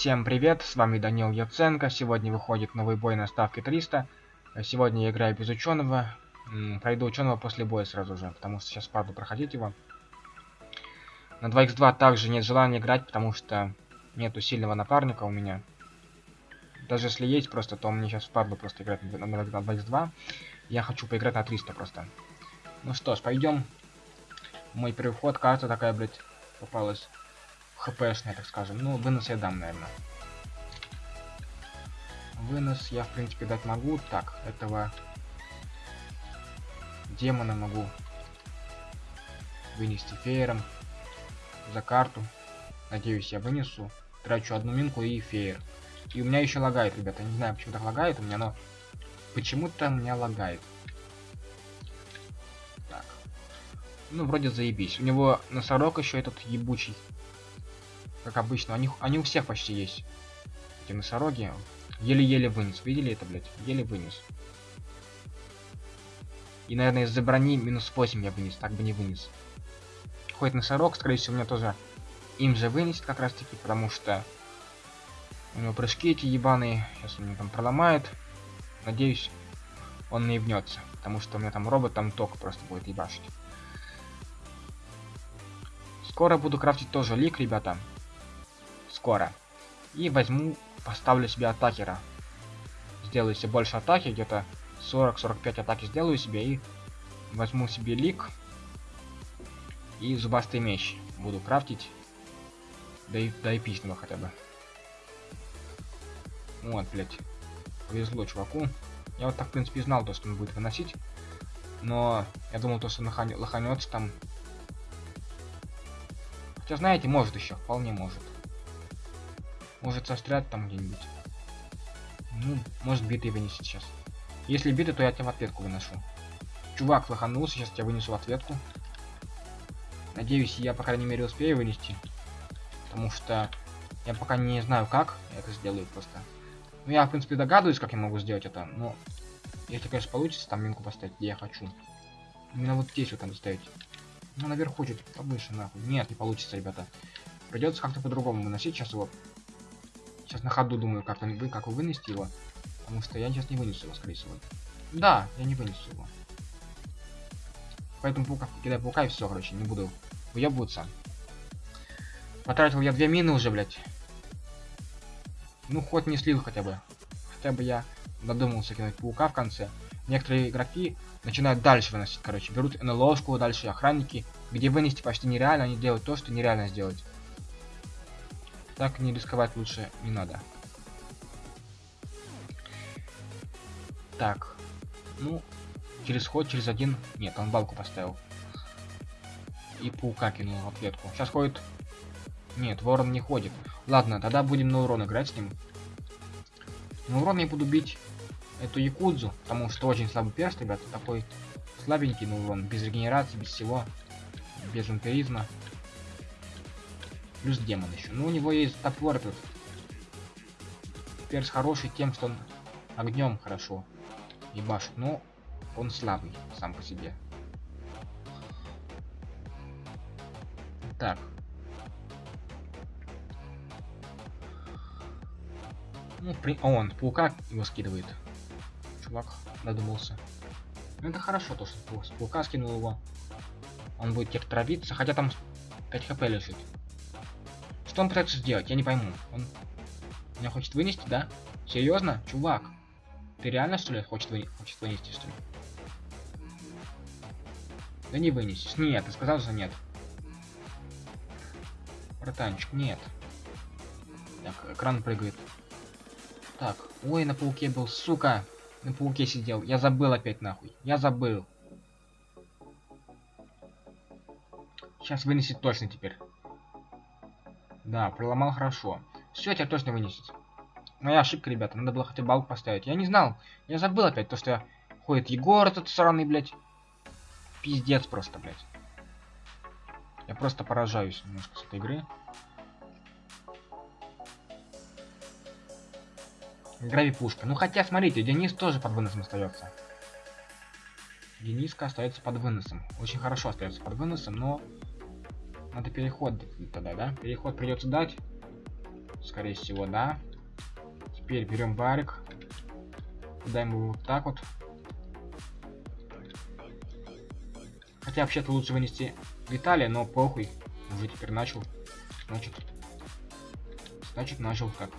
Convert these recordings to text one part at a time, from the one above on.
Всем привет, с вами Данил Яценко. Сегодня выходит новый бой на ставке 300. Сегодня я играю без ученого. Пройду ученого после боя сразу же, потому что сейчас паду проходить его. На 2х2 также нет желания играть, потому что нету сильного напарника у меня. Даже если есть просто, то мне сейчас впадло просто играть на 2х2. Я хочу поиграть на 300 просто. Ну что ж, пойдем. Мой первый вход, карта такая, блядь, попалась хпшная, так скажем. Ну, вынос я дам, наверное. Вынос я, в принципе, дать могу. Так, этого демона могу вынести феером за карту. Надеюсь, я вынесу. Трачу одну минку и феер. И у меня еще лагает, ребята. Не знаю, почему так лагает у меня, но почему-то у меня лагает. Так. Ну, вроде заебись. У него носорог еще этот ебучий как обычно. Они, они у всех почти есть. Эти носороги. Еле-еле вынес. Видели это, блядь? Еле вынес. И, наверное, из-за брони минус 8 я вынес. Так бы не вынес. Хоть носорог, скорее всего, меня тоже им же вынесет как раз таки, потому что у него прыжки эти ебаные. Сейчас он меня там проломает. Надеюсь, он не ебнется. Потому что у меня там робот там ток просто будет ебашить. Скоро буду крафтить тоже лик, ребята скоро. И возьму, поставлю себе атакера. Сделаю себе больше атаки, где-то 40-45 атаки сделаю себе и возьму себе лик и зубастый меч буду крафтить да и до эпичного хотя бы. Вот блять повезло чуваку. Я вот так в принципе знал то что он будет выносить. Но я думал то что лоханется там. Хотя знаете может еще вполне может может застрять там где-нибудь. Ну, может биты вынести сейчас. Если биты, то я тебя в ответку выношу. Чувак лоханулся, сейчас тебя вынесу в ответку. Надеюсь, я, по крайней мере, успею вынести. Потому что я пока не знаю, как это сделаю просто. Ну, я, в принципе, догадываюсь, как я могу сделать это, но... Если, конечно, получится, там минку поставить, где я хочу. Именно вот здесь вот надо ставить. Ну, наверху чуть повыше, нахуй. Нет, не получится, ребята. Придется как-то по-другому выносить сейчас его. Сейчас на ходу думаю, как вы, как вы вынести его. Потому что я сейчас не вынесу его, скорее всего. Да, я не вынесу его. Поэтому паука, кидаю паука и все, короче, не буду выебываться. Потратил я две мины уже, блядь. Ну, хоть не слил хотя бы. Хотя бы я додумался кинуть паука в конце. Некоторые игроки начинают дальше выносить, короче. Берут НЛОшку, дальше охранники. Где вынести почти нереально, они делают то, что нереально сделать. Так не рисковать лучше не надо. Так. Ну, через ход, через один. Нет, он балку поставил. И паука кинул в ответку. Сейчас ходит... Нет, ворон не ходит. Ладно, тогда будем на урон играть с ним. На урон я буду бить эту якудзу, потому что очень слабый перст, ребята. Такой слабенький на урон. Без регенерации, без всего. Без вампиризма. Плюс демон еще. Ну, у него есть топор тут. Перс хороший тем, что он огнем хорошо ебашит. Но он слабый сам по себе. Так. Ну, при... О, он паука его скидывает. Чувак додумался. Ну, это хорошо, то, что с паука скинул его. Он будет теперь травиться, хотя там 5 хп лежит. Что он пытается сделать? Я не пойму. Он меня хочет вынести, да? Серьезно? Чувак. Ты реально, что ли, хочет, вы... хочет вынести, что ли? Да не вынесешь. Нет, ты сказал, что нет. Братанчик, нет. Так, экран прыгает. Так, ой, на пауке был, сука. На пауке сидел. Я забыл опять нахуй. Я забыл. Сейчас вынесет точно теперь. Да, проломал хорошо. Все, тебя точно вынесет. Моя ошибка, ребята. Надо было хотя бы балк поставить. Я не знал. Я забыл опять то, что ходит Егор этот сраный, блядь. Пиздец просто, блядь. Я просто поражаюсь немножко с этой игры. Грави пушка. Ну хотя, смотрите, Денис тоже под выносом остается. Дениска остается под выносом. Очень хорошо остается под выносом, но надо переход тогда, да? Переход придется дать. Скорее всего, да. Теперь берем барик. Даем его вот так вот. Хотя вообще-то лучше вынести Виталия, но похуй. Уже теперь начал. Значит. Значит, начал как.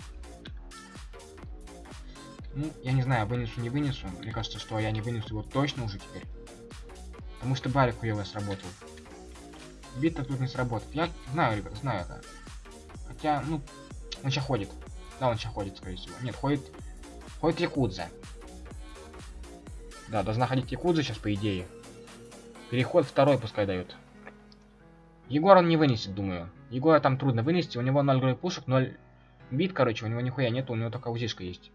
Ну, я не знаю, вынесу, не вынесу. Мне кажется, что я не вынесу его точно уже теперь. Потому что барик хуево сработал. Бита тут не сработает. Я знаю, ребят, знаю это. Хотя, ну, он сейчас ходит. Да, он сейчас ходит, скорее всего. Нет, ходит... Ходит Якудза. Да, должна ходить Якудза сейчас, по идее. Переход второй пускай дают. Егор он не вынесет, думаю. Егора там трудно вынести. У него 0 грой пушек, 0 бит, короче. У него нихуя нет, у него только узишка есть.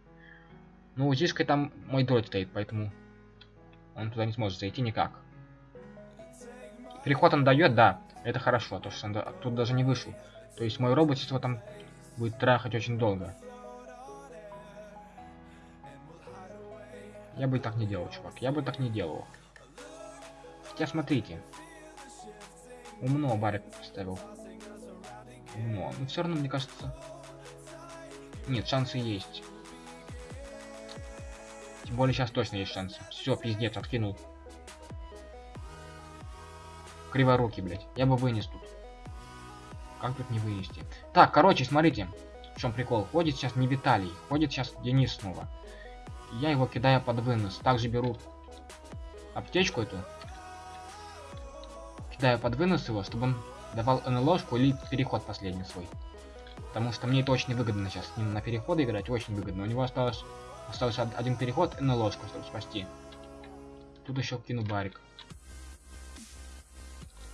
Ну, узишкой там мой дроид стоит, поэтому... Он туда не сможет зайти никак. Переход он дает, да. Это хорошо, то что он тут даже не вышел. То есть мой робот его там будет трахать очень долго. Я бы так не делал, чувак. Я бы так не делал. Хотя смотрите. Умно барик поставил. Умно. Но все равно, мне кажется... Нет, шансы есть. Тем более сейчас точно есть шансы. Все, пиздец, откинул. Криворукий, блядь. Я бы вынес тут. Как тут не вынести? Так, короче, смотрите. В чем прикол? Ходит сейчас не Виталий, ходит сейчас Денис снова. Я его кидаю под вынос. Также беру аптечку эту. Кидаю под вынос его, чтобы он давал НЛОшку или переход последний свой. Потому что мне это очень выгодно сейчас с ним на переходы играть, очень выгодно. У него осталось, остался один переход НЛОшку, чтобы спасти. Тут еще кину барик.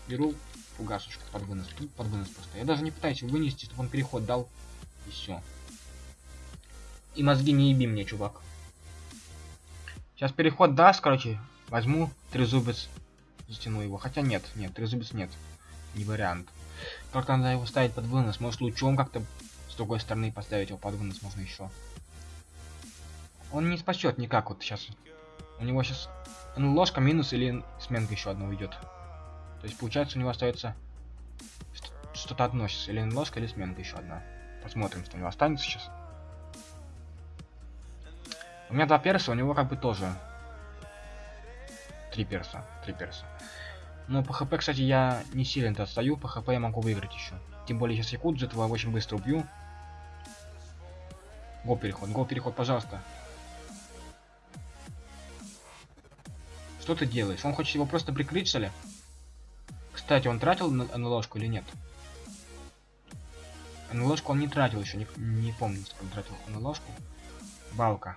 Беру фугасочку под вынос. Тут под вынос просто. Я даже не пытаюсь вынести, чтобы он переход дал. И все. И мозги не еби мне, чувак. Сейчас переход даст, короче. Возьму трезубец, затяну его. Хотя нет, нет, трезубец нет. Не вариант. Как-то надо его ставить под вынос. Может лучом как-то с другой стороны поставить его под вынос можно еще. Он не спасет никак вот сейчас. У него сейчас ну, ложка минус или сменка еще одна уйдет. То есть получается у него остается что-то одно сейчас. Или ложка, или сменка еще одна. Посмотрим, что у него останется сейчас. У меня два перса, у него как бы тоже. Три перса. Три перса. Но по хп, кстати, я не сильно отстаю. По хп я могу выиграть еще. Тем более сейчас Якудзу этого очень быстро убью. Гол переход, гол переход, пожалуйста. Что ты делаешь? Он хочет его просто прикрыть, что ли? Кстати, он тратил на, ложку или нет? На ложку он не тратил еще, не, не помню, что он тратил на ложку. Балка.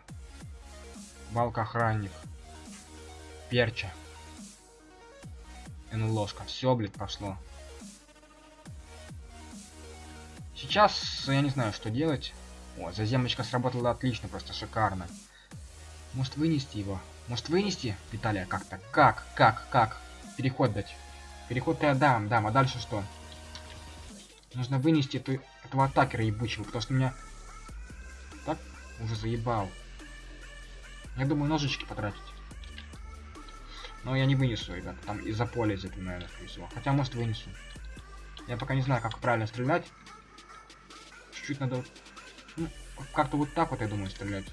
Балка охранник. Перча. И ложка. Все, блядь, пошло. Сейчас я не знаю, что делать. О, заземочка сработала отлично, просто шикарно. Может вынести его? Может вынести, Виталия, как-то? Как? Как? Как? Переход дать. Переход я дам, дам, а дальше что? Нужно вынести эту, этого атакера ебучего, потому что меня... Так? Уже заебал. Я думаю, ножички потратить. Но я не вынесу, ребят. Там из-за поля из этого, наверное, скорее всего. Хотя, может, вынесу. Я пока не знаю, как правильно стрелять. Чуть-чуть надо... Ну, как-то вот так вот, я думаю, стрелять.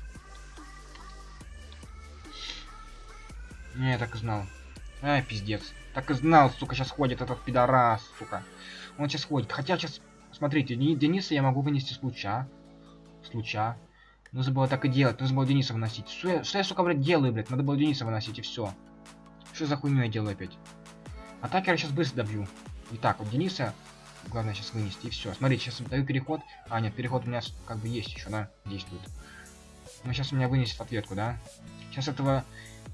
Не, я так и знал. Ай, пиздец. Так и знал, сука, сейчас ходит этот пидорас, сука. Он сейчас ходит. Хотя сейчас, смотрите, Дениса я могу вынести с луча. С луча. Нужно было так и делать. Нужно было Дениса выносить. Что я, что я сука, блядь, делаю, блядь? Надо было Дениса выносить, и все. Что за хуйню я делаю опять? Атакера сейчас быстро добью. Итак, вот Дениса главное сейчас вынести, и все. Смотрите, сейчас даю переход. А, нет, переход у меня как бы есть еще, да, действует. Но сейчас у меня вынесет ответку, да? Сейчас этого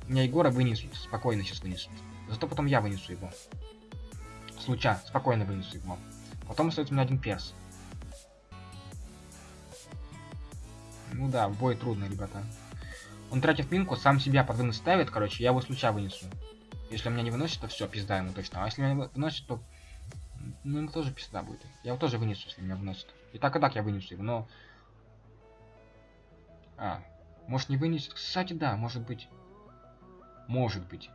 меня Егора вынесут. Спокойно сейчас вынесут. Зато потом я вынесу его. Случа, спокойно вынесу его. Потом остается у меня один перс. Ну да, в бой трудно, ребята. Он тратив минку, сам себя под вынос ставит, короче, я его случа вынесу. Если меня не выносит, то все, пизда ему точно. А если меня выносит, то... Ну, ему тоже пизда будет. Я его тоже вынесу, если меня выносит. И так и так я вынесу его, но... А, может не вынесет? Кстати, да, может быть. Может быть.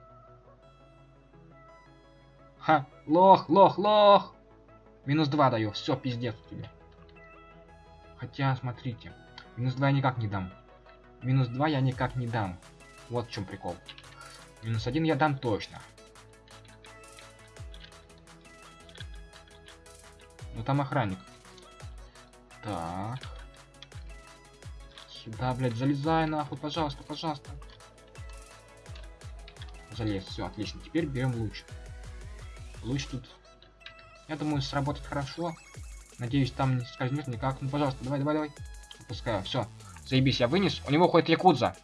Ха, лох, лох, лох. Минус 2 даю. Все, пиздец тебе. Хотя, смотрите, минус 2 я никак не дам. Минус 2 я никак не дам. Вот в чем прикол. Минус 1 я дам точно. Ну там охранник. Так. Сюда, блядь, залезай нахуй, пожалуйста, пожалуйста. Залез, все, отлично. Теперь берем луч. Луч тут, я думаю, сработает хорошо. Надеюсь, там не скользнет никак. Ну, пожалуйста, давай, давай, давай. Опускаю, все. Заебись, я вынес. У него ходит якудза.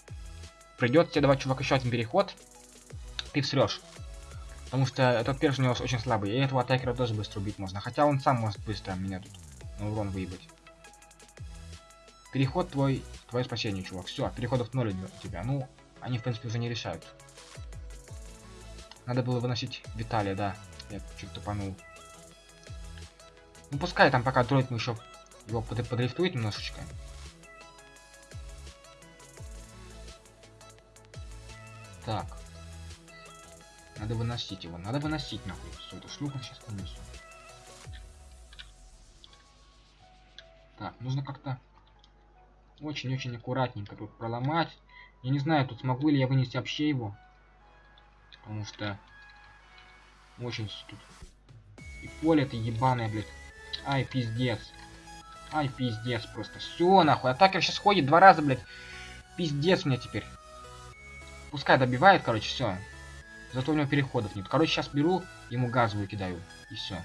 Придется тебе давать, чувак, еще один переход. Ты всрешь. Потому что этот перс у него очень слабый. И этого атакера тоже быстро убить можно. Хотя он сам может быстро меня тут на урон выебать. Переход твой, твое спасение, чувак. Все, переходов ноль у тебя. Ну, они, в принципе, уже не решают. Надо было выносить Виталия, да. Я чуть тупанул. Ну пускай там пока дроид мы еще его под подрифтует немножечко. Так. Надо выносить его. Надо выносить нахуй. Все, эту шлюху сейчас понесу. Так, нужно как-то очень-очень аккуратненько тут проломать. Я не знаю, тут смогу ли я вынести вообще его. Потому что очень тут. И поле это ебаное, блядь. Ай, пиздец. Ай, пиздец просто. Все, нахуй. Атакер сейчас ходит два раза, блядь. Пиздец мне теперь. Пускай добивает, короче, все. Зато у него переходов нет. Короче, сейчас беру, ему газовую кидаю. И все.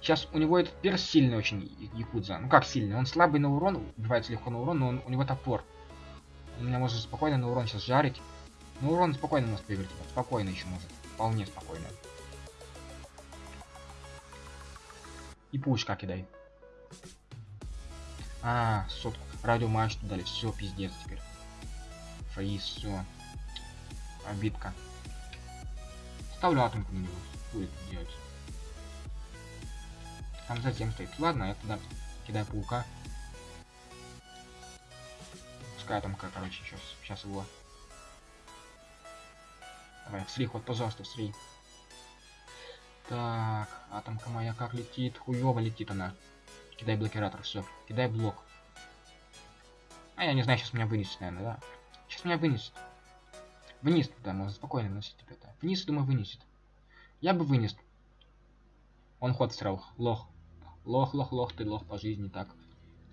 Сейчас у него этот перс сильный очень, Якудза. Ну как сильный? Он слабый на урон, убивается легко на урон, но он, у него топор. Он меня может спокойно на урон сейчас жарить. На урон спокойно может выиграть. Спокойно еще может. Вполне спокойно. И пушка кидай. А, сотку. Радио мачту дали. Все, пиздец теперь. Фаис, все. Обидка. Ставлю атомку на него. Будет делать. Там затем стоит. Ладно, я туда кидаю паука. Пускай атомка, короче, сейчас, сейчас его. Давай, всри, ход, пожалуйста, всри. Так, атомка моя как летит? Хуёво летит она. Кидай блокиратор, все. Кидай блок. А я не знаю, сейчас меня вынесет, наверное, да? Сейчас меня вынесет. Вниз туда, можно спокойно носить это. Вниз, думаю, вынесет. Я бы вынес. Он ход срал. Лох. Лох, лох, лох, ты лох по жизни, так.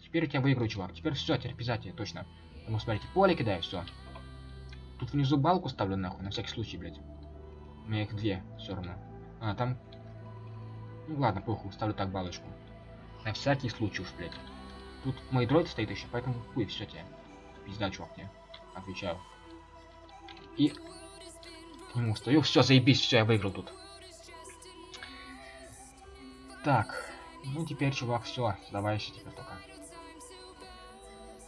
Теперь у тебя выиграю, чувак. Теперь все, терпизатие, точно. Потому смотрите, поле кидаю, все. Тут внизу балку ставлю нахуй, на всякий случай, блядь. У меня их две, все равно. А, там... Ну ладно, похуй, ставлю так балочку. На всякий случай уж, блядь. Тут мой дроид стоит еще, поэтому хуй, все тебе. Пизда, чувак, тебе. Отвечаю. И... К нему стою, все, заебись, все, я выиграл тут. Так, ну теперь, чувак, все, сдавайся теперь только.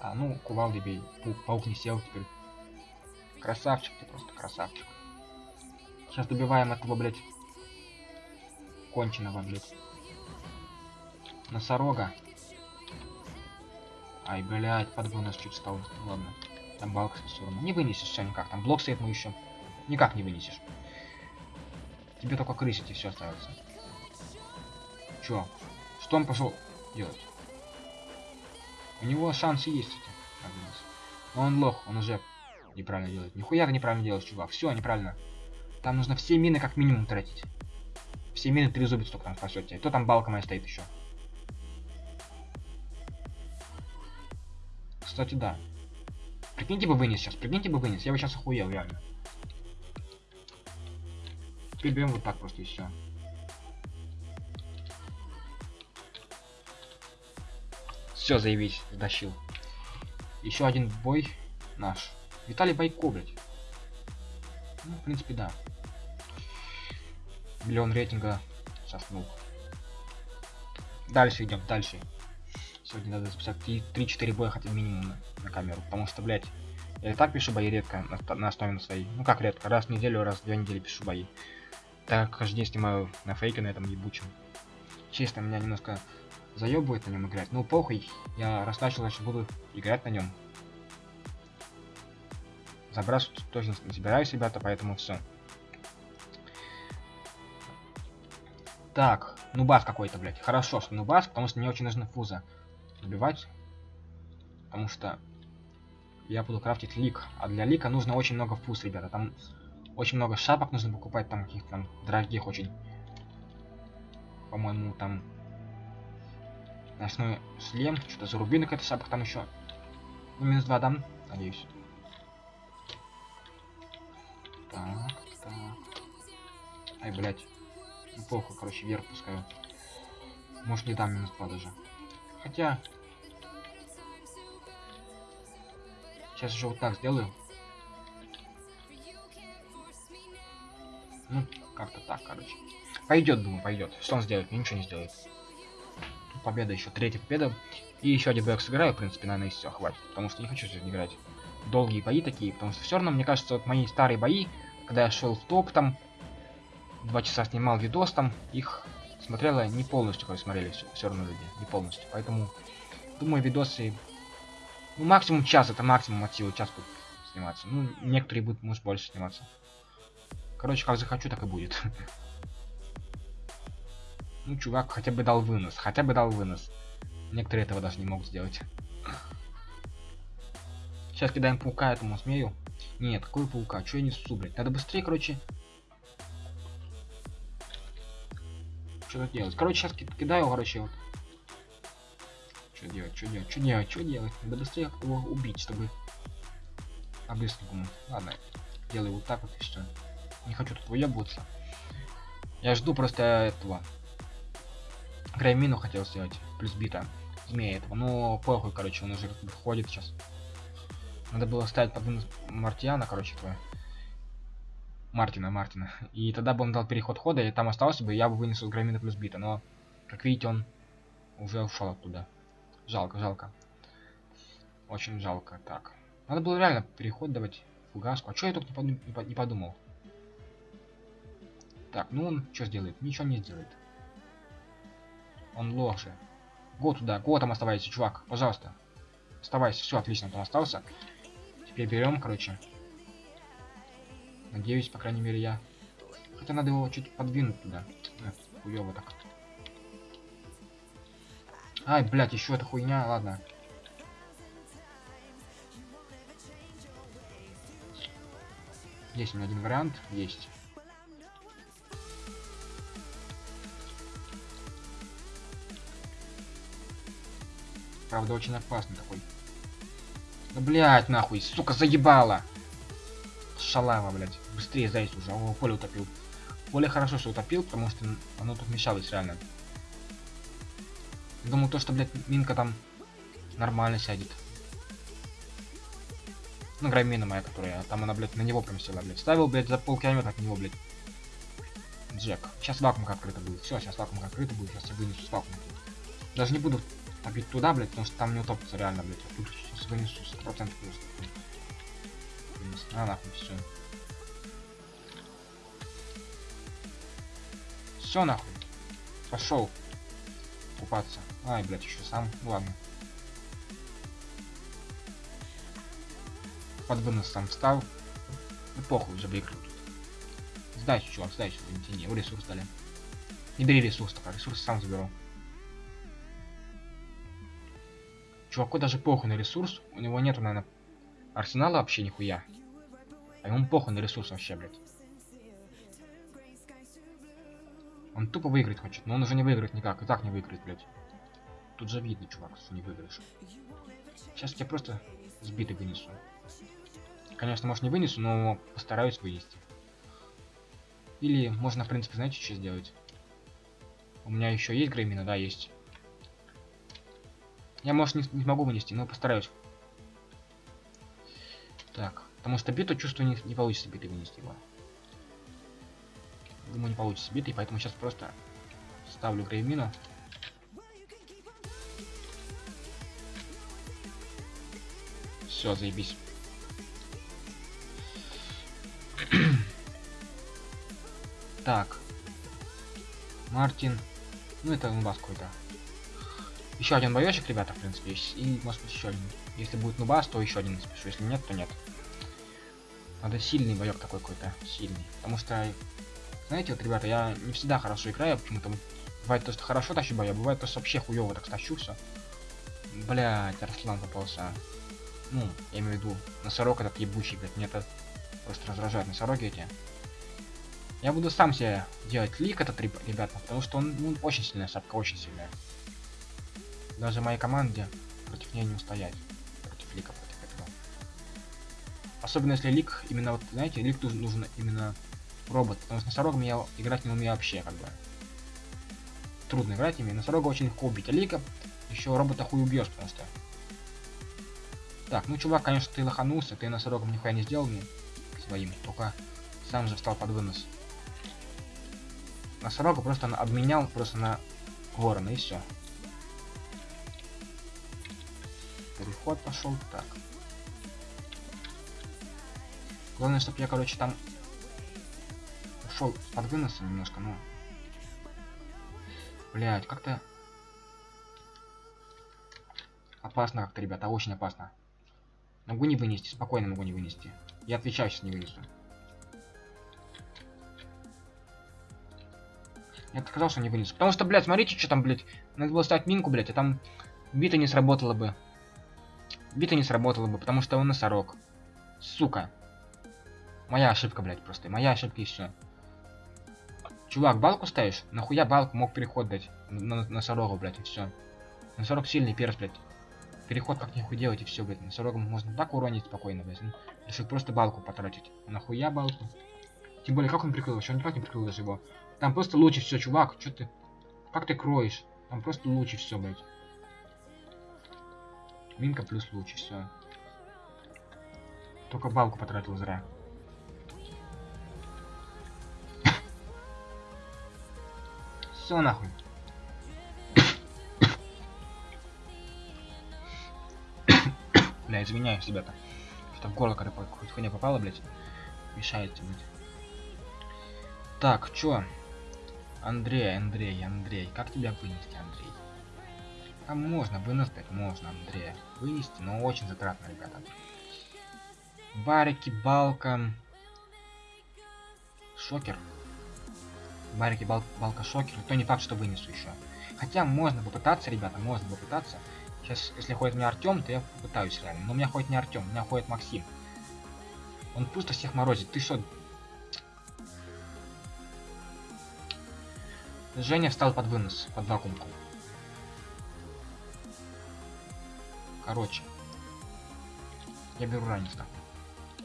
А, ну, кувалды бей. Паук, паук не сел теперь. Красавчик ты просто, красавчик. Сейчас добиваем этого, блядь, конченого, блядь. Носорога. Ай, блядь, подвой нас чуть стал. Ладно. Там балка все равно. Не вынесешь все никак. Там блок стоит мы еще. Никак не вынесешь. Тебе только крысить и все остается. Чё? Что он пошел делать? У него шансы есть эти. Но он лох, он уже неправильно делает. Нихуя ты неправильно делаешь, чувак. Все неправильно. Там нужно все мины как минимум тратить. Все мины три зубец только там спасет тебя. Кто там балка моя стоит еще? Кстати, да. Прикиньте бы вынес сейчас, прикиньте бы вынес. Я бы сейчас охуел, реально. Берем вот так просто и все. Все, заявись, затащил. Еще один бой наш. Виталий Байко, блядь. Ну, в принципе, да. Миллион рейтинга соснул. Дальше идем, дальше. Сегодня надо записать 3-4 боя хотя минимум на, на камеру. Потому что, блядь, я и так пишу бои редко на, на основе на своей. Ну как редко, раз в неделю, раз в две недели пишу бои. Так каждый день снимаю на фейке на этом ебучем. Честно, меня немножко заебывает на нем играть. Ну похуй, я раз начал, значит буду играть на нем. Забрасывать тоже не собираюсь, ребята, поэтому все. Так, Нубас какой-то, блядь. Хорошо, что нубас, потому что мне очень нужно фуза убивать. Потому что я буду крафтить лик. А для лика нужно очень много фуз, ребята. Там очень много шапок нужно покупать, там каких-то дорогих очень. По-моему, там ночной шлем, что-то за рубинок это шапка там еще. Ну, минус 2 дам, надеюсь. Так, так. Ай, блядь. Ну, плохо, короче, вверх пускаю. Может, не дам минус 2 даже. Хотя... Сейчас еще вот так сделаю. Ну, как-то так, короче. Пойдет, думаю, пойдет. Что он сделает? Ничего не сделает. Победа еще, третья победа. И еще один боек сыграю, в принципе, наверное, и все, хватит. Потому что не хочу сегодня играть долгие бои такие. Потому что все равно, мне кажется, вот мои старые бои, когда я шел в топ там, два часа снимал видос там, их смотрела не полностью, как смотрели все, все равно люди, не полностью. Поэтому, думаю, видосы, ну, максимум час, это максимум от силы час будет сниматься. Ну, некоторые будут, может, больше сниматься. Короче, как захочу, так и будет. Ну, чувак хотя бы дал вынос, хотя бы дал вынос. Некоторые этого даже не могут сделать. Сейчас кидаем паука этому смею. Нет, какой паука? Что я несу, блядь? Надо быстрее, короче. Что-то делать. Короче, сейчас кидаю, короче, вот. Что делать, что делать, что делать, что делать? Надо быстрее его убить, чтобы... А быстренькому. Ладно, делаю вот так вот и все. Не хочу тут выебываться. Я жду просто этого. Граймину хотел сделать. Плюс бита. Змея этого. Ну, похуй, короче, он уже входит сейчас. Надо было ставить под Мартиана, короче, твоя. Мартина, Мартина. И тогда бы он дал переход хода, и там остался бы, и я бы вынесу Грамина плюс бита. Но, как видите, он уже ушел оттуда. Жалко, жалко. Очень жалко. Так. Надо было реально переход давать фугаску. А что я только не, подум не подумал? Так, ну он что сделает? Ничего не сделает. Он лошадь. Го туда, го там оставайся, чувак, пожалуйста. Оставайся, все, отлично, там остался. Теперь берем, короче. Надеюсь, по крайней мере, я... Хотя надо его чуть подвинуть туда. Да, хуёво так. Ай, блядь, еще эта хуйня, ладно. Есть у меня один вариант, есть. Правда, очень опасный такой. Да, блядь, нахуй, сука, заебала. Шалава, блядь. Быстрее зайц уже, а поле утопил. Поле хорошо, что утопил, потому что оно тут мешалось реально. Думаю, то, что, блядь, минка там нормально сядет. Ну, граммина моя, которая, там она, блядь, на него прям села, блядь. Ставил, блядь, за полкилометра от него, блядь. Джек. Сейчас вакуумка открыта будет. Все, сейчас вакуумка открыта будет. Сейчас я вынесу с вакуумки. Даже не буду побить туда, блядь, потому что там не утопится реально, блядь. Я тут сейчас вынесу 100% просто. А, нахуй, все. Все, нахуй. Пошел купаться. Ай, блядь, еще сам. Ну, ладно. Под вынос сам встал. Ну, похуй, выиграл тут. Сдайся, чувак, сдайся, не тяни. ресурс дали. Не бери ресурс, только ресурс сам заберу. Чуваку даже похуй на ресурс. У него нету, наверное, арсенала вообще нихуя. А ему похуй на ресурс вообще, блядь. Он тупо выиграть хочет, но он уже не выиграет никак. И так не выиграет, блядь. Тут же видно, чувак, что не выиграешь. Сейчас я просто сбитый вынесу. Конечно, может не вынесу, но постараюсь вынести. Или можно, в принципе, знаете, что сделать? У меня еще есть греймина, да, есть. Я, может, не, не смогу вынести, но постараюсь. Так, потому что биту чувствую не, не получится битой вынести его. Думаю, не получится битой, поэтому сейчас просто ставлю греймину. Все, заебись. так. Мартин. Ну, это у вас какой-то. Еще один боечек, ребята, в принципе, есть. И, может быть, еще один. Если будет нубас, то еще один спешу. Если нет, то нет. Надо сильный боек такой какой-то. Сильный. Потому что, знаете, вот, ребята, я не всегда хорошо играю, почему-то Бывает то, что хорошо тащу бой, а бывает то, что вообще хуёво так тащу все. Блять, Арслан попался. Ну, я имею в виду, носорог этот ебучий, блядь, мне это просто раздражает носороги эти. Я буду сам себе делать лик этот, ребята, потому что он ну, очень сильная шапка, очень сильная. Даже моей команде против нее не устоять. Против лика, против этого. Особенно если лик, именно вот, знаете, лик нужен, нужен именно робот, потому что носорогом я играть не умею вообще, как бы. Трудно играть ими, носорога очень легко убить, а лика еще робота хуй убьешь, что... Так, ну чувак, конечно, ты лоханулся, ты носорогом нихуя не сделал мне своим, только сам же встал под вынос. Носорога просто обменял просто на ворона и все. Переход пошел так. Главное, чтобы я, короче, там ушел под выносом немножко, ну. Блять, как-то опасно как-то, ребята, очень опасно. Могу не вынести, спокойно могу не вынести. Я отвечаю, сейчас не вынесу. Я что не вынесу. Потому что, блядь, смотрите, что там, блядь. Надо было ставить минку, блядь, а там бита не сработала бы. Бита не сработала бы, потому что он носорог. Сука. Моя ошибка, блядь, просто. Моя ошибка и все. Чувак, балку ставишь? Нахуя балку мог переход дать? На, на носорогу, блядь, и все. Носорог сильный перс, блядь. Переход как нихуй делать и все, блядь. Носорогом можно так уронить спокойно, блядь. Ну, решил просто балку потратить. Нахуя балку? Тем более, как он прикрыл? Еще он никак не прикрыл даже его. Там просто лучше все, чувак. Что ты? Как ты кроешь? Там просто лучше все, блядь. Минка плюс лучше, все. Только балку потратил зря. Все нахуй. Бля, извиняюсь, ребята. Что в горло когда хоть хуйня попала, блядь. Мешает, блядь. Так, чё? Андрей, Андрей, Андрей. Как тебя вынести, Андрей? А можно, выносить можно, Андрей. Вынести, но очень затратно, ребята. Барики, балка. Шокер. Барики, бал, балка, шокер. То не факт, что вынесу еще. Хотя можно попытаться, ребята, можно попытаться. Сейчас, если ходит мне Артем, то я попытаюсь реально. Но у меня ходит не Артем, у меня ходит Максим. Он просто всех морозит. Ты что, Женя встал под вынос, под вакуумку. Короче. Я беру ранец -то.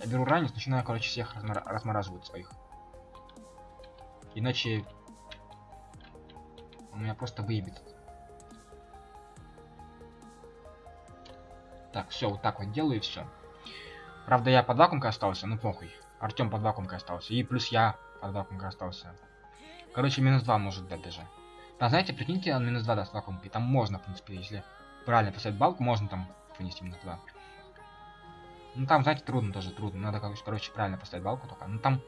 Я беру ранец, начинаю, короче, всех размор размораживать своих. Иначе... Он меня просто выебет. Так, все, вот так вот делаю и все. Правда, я под вакуумкой остался, ну похуй. Артем под вакуумкой остался. И плюс я под вакуумкой остался. Короче, минус 2 может дать даже. Да, знаете, прикиньте, он минус 2 даст вакуумки. Там можно, в принципе, если правильно поставить балку, можно там вынести минус 2. Ну там, знаете, трудно тоже, трудно. Надо, короче, правильно поставить балку только. Ну там,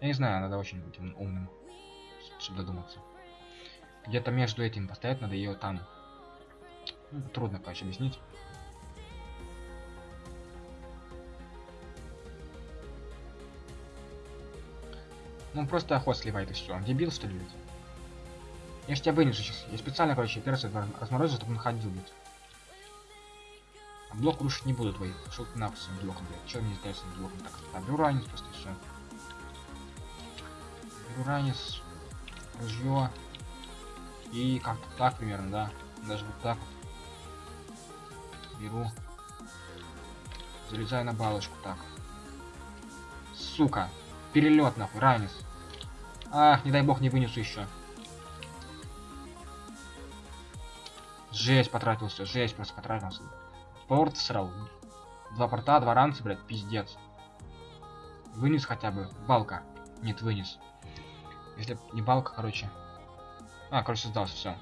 я не знаю, надо очень быть умным, чтобы додуматься. Где-то между этим поставить надо ее там. Ну, трудно, короче, объяснить. Ну просто охот сливает и все. Дебил что ли, блядь? Я ж тебя вынесу сейчас. Я специально, короче, перса разморозил, чтобы он ходил, блядь. Блок рушить не буду твой. Шел ты нахуй своим блоком, блядь. Чего мне сделать с блоком? Так, беру ранец просто все. Беру ранец. Ружье. И как-то так примерно, да. Даже вот так вот. Беру. Залезаю на балочку, так. Сука. Перелет нахуй, ранец. Ах, не дай бог не вынесу еще. Жесть потратился, жесть просто потратился. Порт срал. Два порта, два ранца, блядь, пиздец. Вынес хотя бы. Балка. Нет, вынес. Если б не балка, короче. А, короче, сдался, все.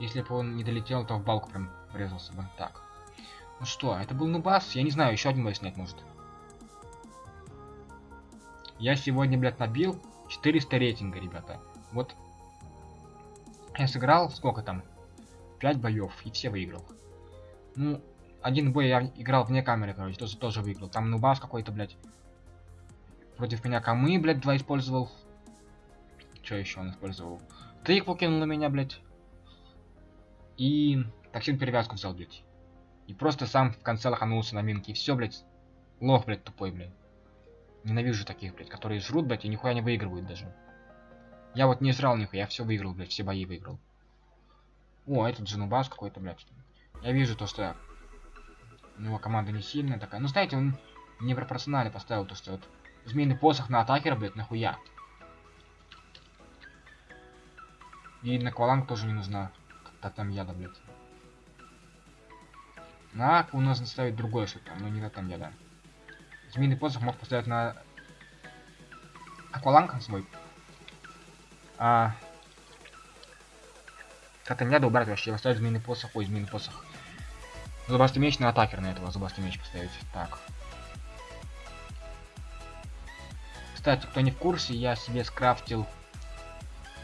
Если бы он не долетел, то в балку прям врезался бы. Так. Ну что, это был нубас? Я не знаю, еще один бой снять может. Я сегодня, блядь, набил 400 рейтинга, ребята. Вот. Я сыграл, сколько там? 5 боев, и все выиграл. Ну, один бой я играл вне камеры, короче, тоже, тоже выиграл. Там нубас какой-то, блядь. Против меня камы, блядь, два использовал. Что еще он использовал? Ты покинул на меня, блядь. И токсин перевязку взял, блядь. И просто сам в конце лоханулся на минке. И все, блядь. Лох, блядь, тупой, блядь. Ненавижу таких, блядь, которые жрут, блядь, и нихуя не выигрывают даже. Я вот не жрал нихуя, я все выиграл, блядь, все бои выиграл. О, этот Дженубас какой-то, блядь. Я вижу то, что у него команда не сильная такая. Ну, знаете, он не пропорционально поставил то, что вот змеиный посох на атакера, блядь, нахуя. И на кваланг тоже не нужна. Как-то там яда, блядь. На у нас ставить другое что-то, но не на там яда. Змеиный посох мог поставить на акваланг свой. А как-то не надо убрать вообще, поставить змеиный посох. Ой, змеиный посох. Зубастый меч на атакер на этого зубастый меч поставить. Так. Кстати, кто не в курсе, я себе скрафтил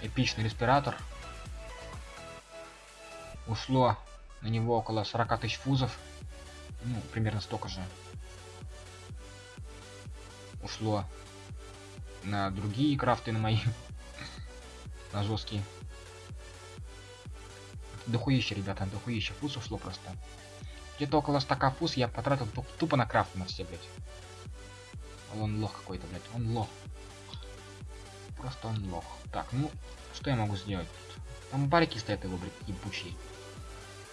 эпичный респиратор. Ушло на него около 40 тысяч фузов. Ну, примерно столько же. Ушло на другие крафты, на мои. на жесткие. Дохуище, ребята, дохуище фуз ушло просто. Где-то около стака фуз я потратил тупо на крафт на все, блядь. Он лох какой-то, блядь. Он лох. Просто он лох. Так, ну, что я могу сделать тут? Там барики стоят его, блядь, ебучие.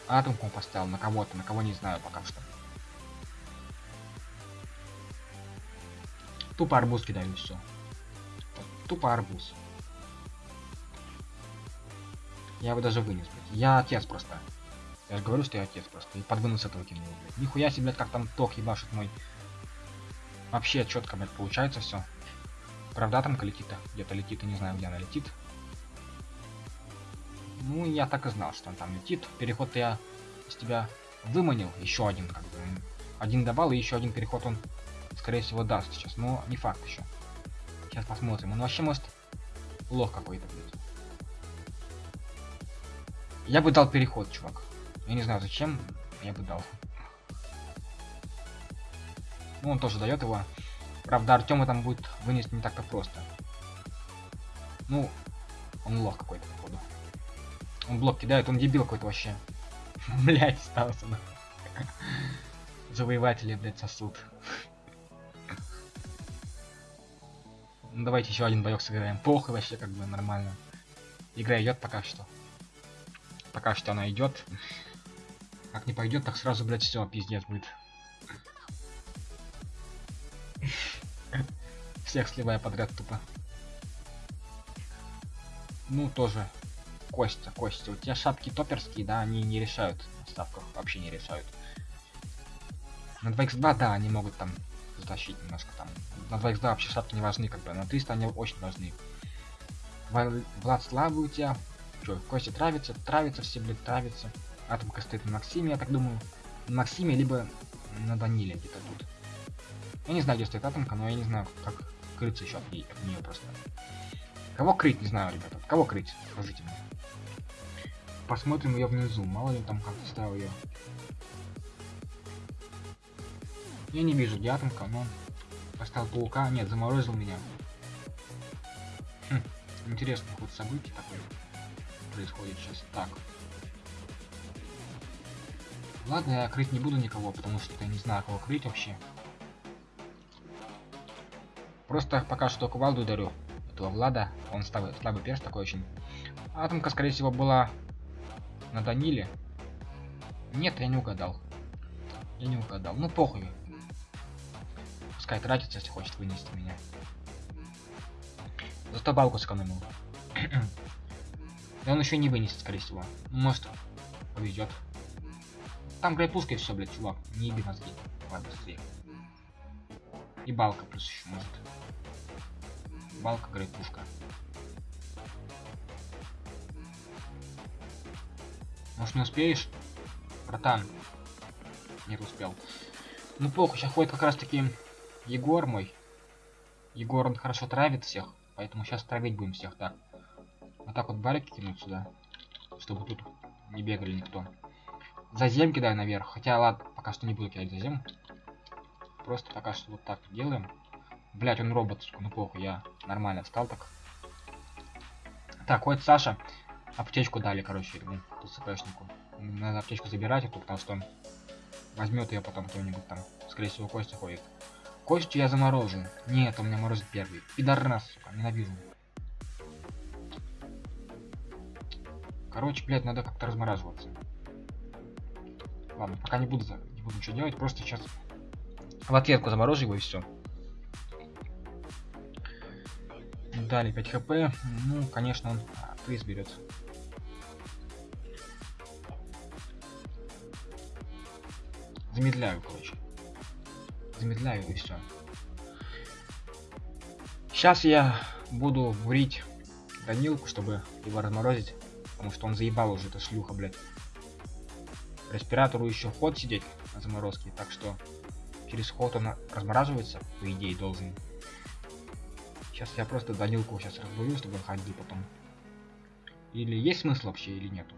Атомку поставил на кого-то, на кого не знаю пока что. Тупо арбуз кидаю все. Тупо арбуз. Я его даже вынес, блядь. Я отец просто. Я же говорю, что я отец просто. И под вынос этого кинул, блядь. Нихуя себе, блядь, как там ток ебашит мой. Вообще четко, блядь, получается все. Правда, там летит-то? Где-то летит, и не знаю, где она летит. Ну, я так и знал, что он там летит. Переход я из тебя выманил. Еще один, как бы. Один добавил, и еще один переход он, скорее всего, даст сейчас. Но не факт еще. Сейчас посмотрим. Он вообще может лох какой-то, блядь. Я бы дал переход, чувак. Я не знаю зачем, я бы дал. Ну, он тоже дает его. Правда, Артема там будет вынести не так-то просто. Ну, он лох какой-то, походу. Он блок кидает, он дебил какой-то вообще. Блять, остался на. Завоеватели, блять, сосуд. Ну давайте еще один боек сыграем. Похуй вообще, как бы нормально. Игра идет пока что. Пока что она идет. Как не пойдет, так сразу, блять, все, пиздец будет. Всех сливая подряд тупо. Ну, тоже Костя, Костя, у тебя шапки топерские, да, они не решают на ставках, вообще не решают. На 2x2, да, они могут там затащить немножко там. На 2x2 вообще шапки не важны, как бы, на 300 они очень важны. Влад слабый у тебя. Чё, Костя травится, травится все, блядь, травится. Атомка стоит на Максиме, я так думаю. На Максиме, либо на Даниле где-то тут. Я не знаю, где стоит атомка, но я не знаю, как крыться еще от, нее, от нее просто. Кого крыть, не знаю, ребята. Кого крыть? Скажите мне посмотрим ее внизу. Мало ли там как ставил ее. Я не вижу где атомка, но поставил паука. Нет, заморозил меня. Хм, интересный ход событий такой происходит сейчас. Так. Ладно, я крыть не буду никого, потому что я не знаю, кого крыть вообще. Просто пока что кувалду дарю этого Влада. Он слабый, слабый перс такой очень. Атомка, скорее всего, была на Даниле? Нет, я не угадал. Я не угадал. Ну похуй. Пускай тратится, если хочет вынести меня. Зато балку сэкономил. И он еще не вынесет, скорее всего. Ну, может, повезет. Там грейпуска и все, блядь, чувак. Не еби мозги. Ладно, быстрее. И балка плюс еще может. Балка, грейпушка. Может не успеешь? Братан. Нет, успел. Ну плохо, сейчас ходит как раз таки Егор мой. Егор, он хорошо травит всех, поэтому сейчас травить будем всех, так. Вот так вот барики кинуть сюда, чтобы тут не бегали никто. Зазем кидай наверх, хотя ладно, пока что не буду кидать зазем. Просто пока что вот так делаем. Блять, он робот, ну плохо, я нормально встал так. Так, вот Саша. Аптечку дали, короче, ему, ТЦПшнику. Надо аптечку забирать, эту, потому что возьмет ее потом кто-нибудь там. Скорее всего, Костя ходит. Костю я заморожу. Нет, он меня морозит первый. Пидорас, сука, ненавижу. Короче, блядь, надо как-то размораживаться. Ладно, пока не буду, не буду ничего делать, просто сейчас в ответку заморожу его и все. Дали 5 хп. Ну, конечно, он а, приз берет. Замедляю, короче. Замедляю и все. Сейчас я буду бурить Данилку, чтобы его разморозить. Потому что он заебал уже, это шлюха, блядь. Респиратору еще ход сидеть на заморозке, так что через ход он размораживается, по идее, должен. Сейчас я просто Данилку сейчас разбурю, чтобы он ходил потом. Или есть смысл вообще, или нету?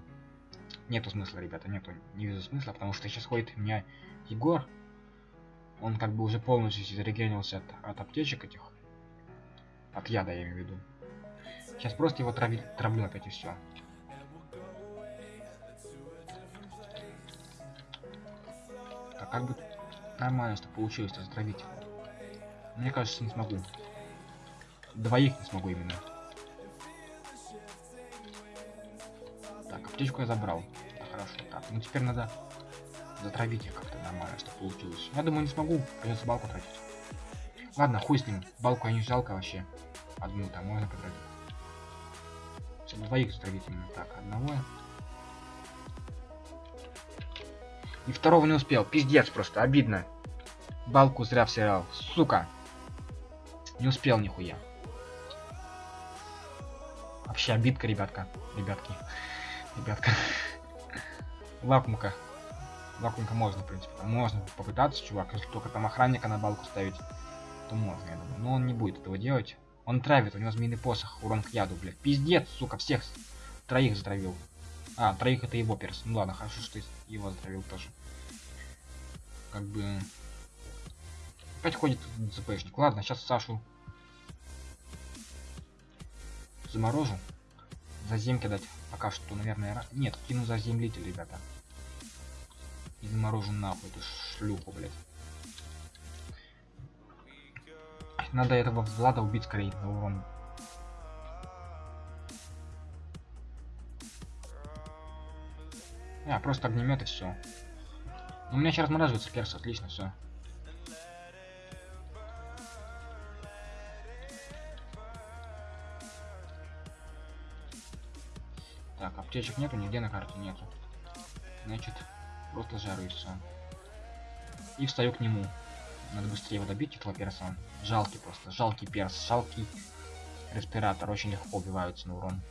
Нету смысла, ребята, нету. Не вижу смысла, потому что сейчас ходит у меня Егор. Он как бы уже полностью зарегенился от, от аптечек этих. От яда, я имею в виду. Сейчас просто его трави, травлю опять и все. Как бы нормально, что получилось затравить. Мне кажется, не смогу. Двоих не смогу именно. Так, аптечку я забрал. Это хорошо. Так, ну теперь надо затравить их как-то нормально, чтобы получилось. Я думаю, не смогу. Придется балку тратить. Ладно, хуй с ним. Балку я не жалко вообще. Одну там можно потратить. Чтобы двоих затравить именно так. Одного. И второго не успел. Пиздец просто, обидно. Балку зря всирал. Сука. Не успел нихуя. Вообще обидка, ребятка. Ребятки. Ребятка. Лакмука. Лакмука можно, в принципе. Там можно попытаться, чувак. Если только там охранника на балку ставить, то можно, я думаю. Но он не будет этого делать. Он травит, у него змеиный посох, урон к яду, блядь. Пиздец, сука, всех троих затравил. А, троих это его перс. Ну ладно, хорошо, что его затравил тоже. Как бы... Опять ходит ЦПшник. Ладно, сейчас Сашу заморожу. Заземки дать пока что, наверное, нет, кину заземлитель, ребята. И заморожу нахуй эту шлюху, блядь. Надо этого Влада убить скорее на урон. А, просто огнемет и все. У меня сейчас размораживается перс, отлично, все. Так, аптечек нету, нигде на карте нету. Значит, просто жару и все. И встаю к нему. Надо быстрее его добить, этого перса. Жалкий просто, жалкий перс, жалкий респиратор. Очень легко убиваются на урон.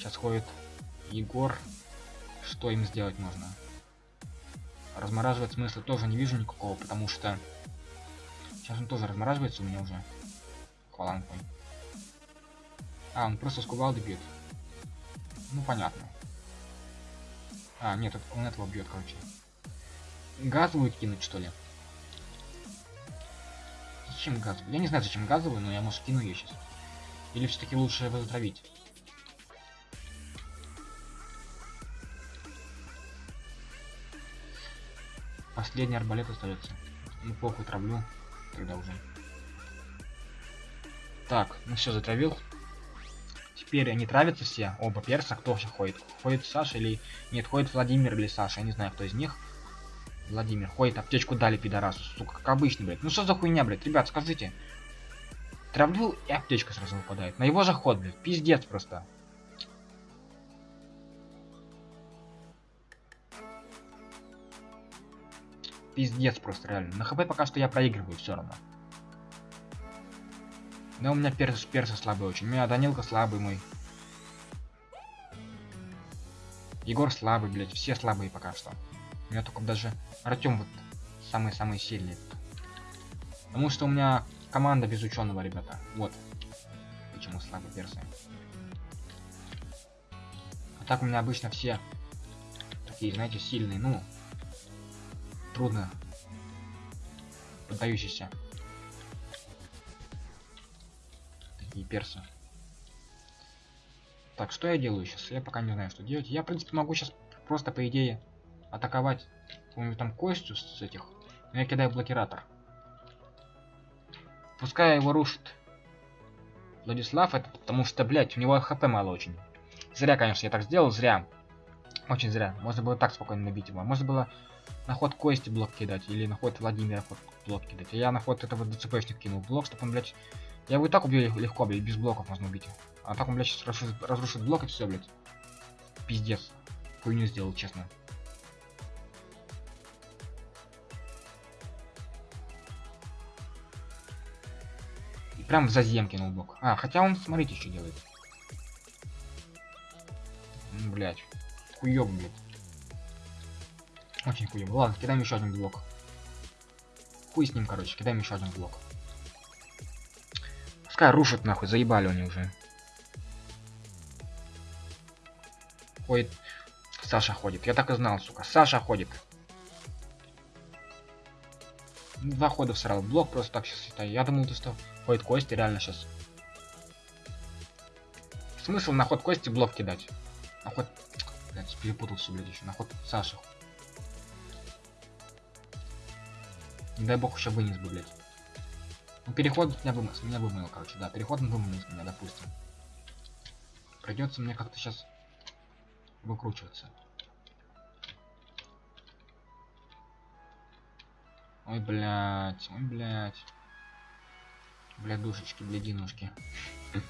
Сейчас ходит Егор. Что им сделать можно? Размораживать смысла тоже не вижу никакого, потому что... Сейчас он тоже размораживается у меня уже. Хваланг мой. А, он просто с кувалды бьет. Ну, понятно. А, нет, он этого бьет, короче. Газовую кинуть, что ли? Зачем газовую? Я не знаю, зачем газовую, но я, может, кину ее сейчас. Или все-таки лучше его затравить? Последний арбалет остается. Ну, похуй, травлю. Тогда уже. Так, ну все, затравил. Теперь они травятся все, оба перса. Кто вообще ходит? Ходит Саша или... Нет, ходит Владимир или Саша, я не знаю, кто из них. Владимир ходит, аптечку дали пидорасу, сука, как обычно, блядь. Ну что за хуйня, блядь, ребят, скажите. Травлю и аптечка сразу выпадает. На его заход, блядь, пиздец просто. Пиздец просто, реально. На хп пока что я проигрываю все равно. Да у меня перс, перса слабый очень. У меня Данилка слабый мой. Егор слабый, блядь. Все слабые пока что. У меня только даже Артем вот самый-самый сильный. Потому что у меня команда без ученого, ребята. Вот. Почему слабые персы. А так у меня обычно все такие, знаете, сильные. Ну, трудно поддающиеся. и перса. Так, что я делаю сейчас? Я пока не знаю, что делать. Я, в принципе, могу сейчас просто, по идее, атаковать какую-нибудь там костью с этих. Но я кидаю блокиратор. Пускай его рушит Владислав, это потому что, блядь, у него хп мало очень. Зря, конечно, я так сделал, зря. Очень зря. Можно было так спокойно набить его. Можно было на ход Кости блок кидать, или на ход Владимира ход блок кидать. Я на ход этого ДЦПшник кинул блок, чтобы он, блядь... Я его и так убью легко, блядь, без блоков можно убить. А так он, блядь, сейчас разрушит, разрушит блок и все, блядь. Пиздец. Хуйню сделал, честно. И прям в зазем кинул блок. А, хотя он, смотрите, что делает. Блять. Хуёб, блядь. Очень хуёво. Ладно, кидаем еще один блок. Хуй с ним, короче, кидаем еще один блок. Пускай рушит нахуй, заебали они уже. Ходит. Саша ходит. Я так и знал, сука. Саша ходит. Два хода всрал. Блок просто так сейчас считаю. Я думал, что ходит Кости, реально сейчас. Смысл на ход Кости блок кидать. На ход... Блядь, перепутался, блядь, еще. На ход Саши дай бог еще вынес бы, блядь. Ну, переход меня вымыл, меня вымыл, короче, да. Переход вымыл меня, допустим. Придется мне как-то сейчас выкручиваться. Ой, блядь, ой, блядь. Бля, душечки, блядинушки.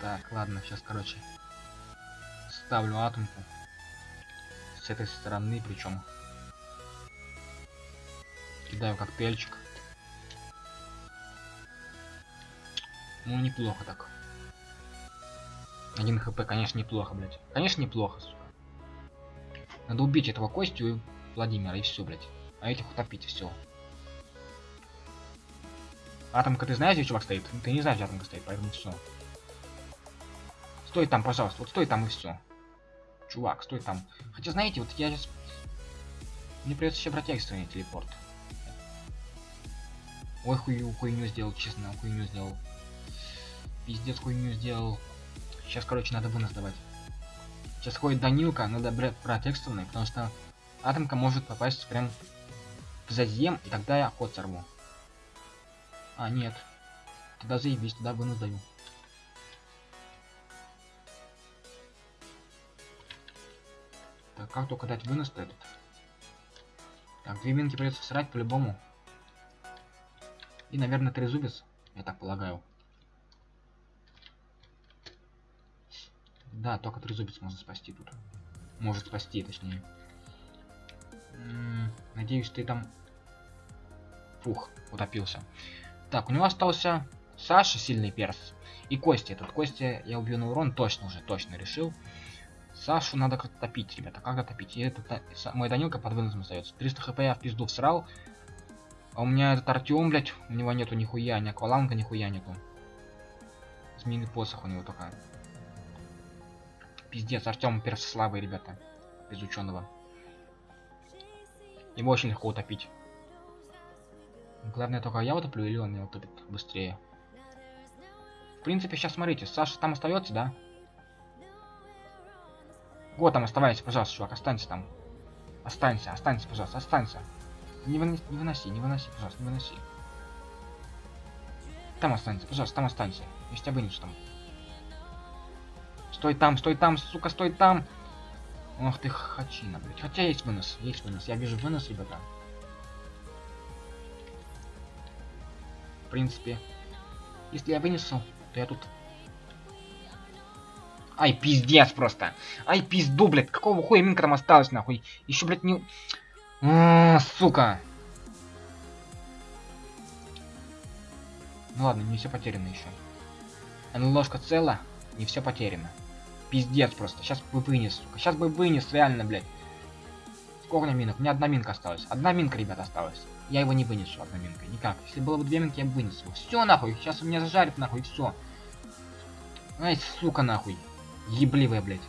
Так, ладно, сейчас, короче, ставлю атомку. С этой стороны, причем Кидаю коктейльчик. Ну, неплохо так. Один хп, конечно, неплохо, блядь. Конечно, неплохо, сука. Надо убить этого Костю и Владимира, и все, блядь. А этих утопить, все. Атомка, ты знаешь, где чувак стоит? Ты не знаешь, где атомка стоит, поэтому все. Стой там, пожалуйста, вот стой там и все. Чувак, стой там. Хотя, знаете, вот я сейчас... Мне придется еще брать экстренный телепорт. Ой, хую, хуйню сделал, честно, хуйню сделал. Пиздец, хуйню сделал. Сейчас, короче, надо вынос давать. Сейчас ходит Данилка, надо брать, экстренный, потому что атомка может попасть прям в зазем, и тогда я ход сорву. А, нет. Тогда заебись, тогда вынос даю. Так, как только дать вынос-то этот? Так, две минки придется срать по-любому. И, наверное, трезубец, я так полагаю. Да, только трезубец может спасти тут. Может спасти, точнее. Надеюсь, ты там... Фух, утопился. Так, у него остался Саша, сильный перс. И Костя. Этот Костя я убью на урон, точно уже, точно решил. Сашу надо как-то топить, ребята. Как топить? И этот, мой Данилка под выносом остается. 300 хп я в пизду всрал. А у меня этот Артем, блядь, у него нету нихуя, ни акваланга нихуя нету. Змеиный посох у него только. Пиздец, Артем перс слабый, ребята. Без ученого. Его очень легко утопить. Главное только я утоплю или он меня утопит быстрее. В принципе, сейчас смотрите, Саша там остается, да? Вот там оставайся, пожалуйста, чувак, останься там. Останься, останься, пожалуйста, останься. Не, выноси, не выноси, не выноси, пожалуйста, не выноси. Там останется, пожалуйста, там останься. Я тебя вынесу там. Стой там, стой там, сука, стой там. Ох ты хачина, блядь. Хотя есть вынос, есть вынос. Я вижу вынос, ребята. В принципе, если я вынесу, то я тут... Ай, пиздец просто. Ай, пизду, блядь. Какого хуя минка там осталось, нахуй? Еще, блядь, не... А, сука. Ну ладно, не все потеряно еще. ложка цела, не все потеряно. Пиздец просто. Сейчас бы вынес, сука. Сейчас бы вынес, реально, блядь. Сколько минок? У меня одна минка осталась. Одна минка, ребят, осталась. Я его не вынесу, одна минка. Никак. Если было бы две минки, я бы вынес его. Все, нахуй. Сейчас у меня зажарит, нахуй, все. Ай, сука, нахуй. Ебливая, блядь.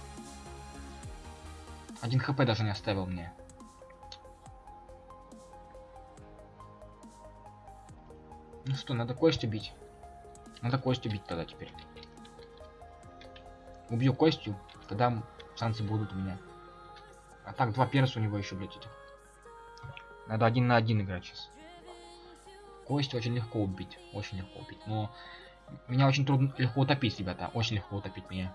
Один хп даже не оставил мне. Ну что, надо Костю бить. Надо Костю бить тогда теперь. Убью Костю, тогда шансы будут у меня. А так, два перса у него еще, блядь, этих. Надо один на один играть сейчас. Костю очень легко убить. Очень легко убить. Но меня очень трудно легко утопить, ребята. Очень легко утопить меня.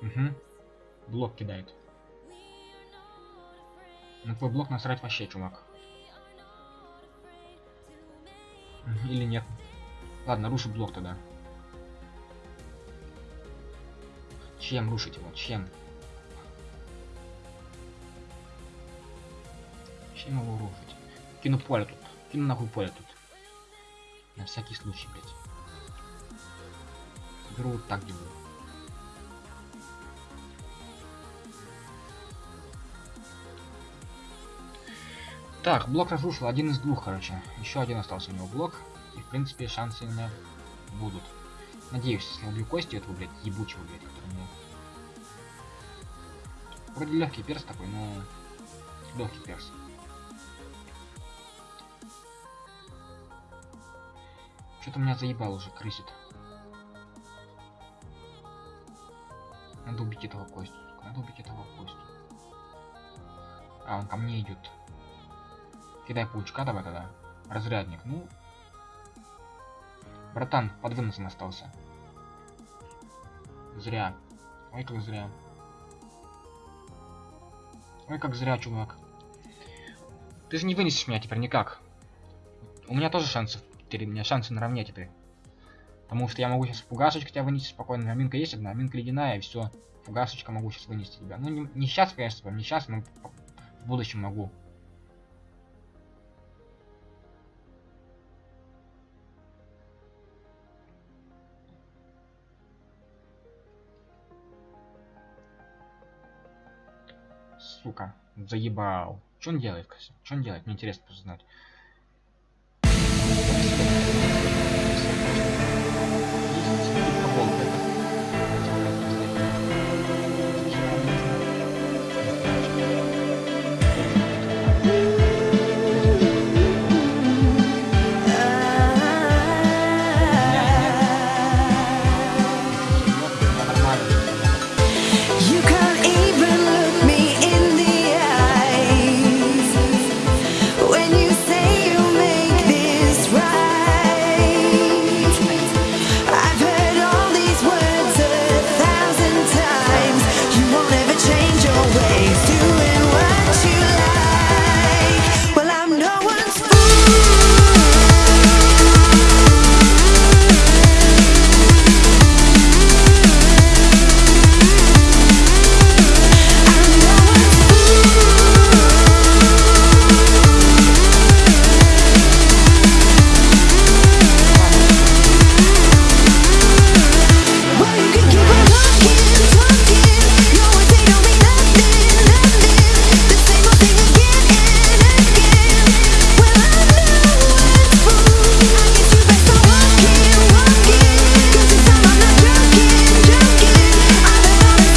Угу. Блок кидает. На твой блок насрать вообще, чувак. Или нет. Ладно, рушу блок тогда. Чем рушить его? Чем? Чем его рушить? Кину поле тут. Кину нахуй поле тут. На всякий случай, блядь. Беру вот так делаю. Так, блок разрушил, один из двух, короче. Еще один остался у него блок. И, в принципе, шансы у меня будут. Надеюсь, если убью кости этого, блядь, ебучего, блядь, который мне... Вроде легкий перс такой, но... Легкий перс. Что-то меня заебал уже, крысит. Надо убить этого костю. Надо убить этого костю. А, он ко мне идет. Кидай паучка давай тогда. Разрядник. Ну. Братан, под выносом остался. Зря. Ой, как зря. Ой, как зря, чувак. Ты же не вынесешь меня теперь никак. У меня тоже шансов. Теперь у меня шансы наравне теперь. Потому что я могу сейчас фугасочку тебя вынести спокойно. Аминка есть одна, аминка ледяная, и все. Фугасочка могу сейчас вынести тебя. Ну, не, не сейчас, конечно, не сейчас, но в будущем могу. Сука, заебал. Что он делает, Кася? Что он делает? Мне интересно просто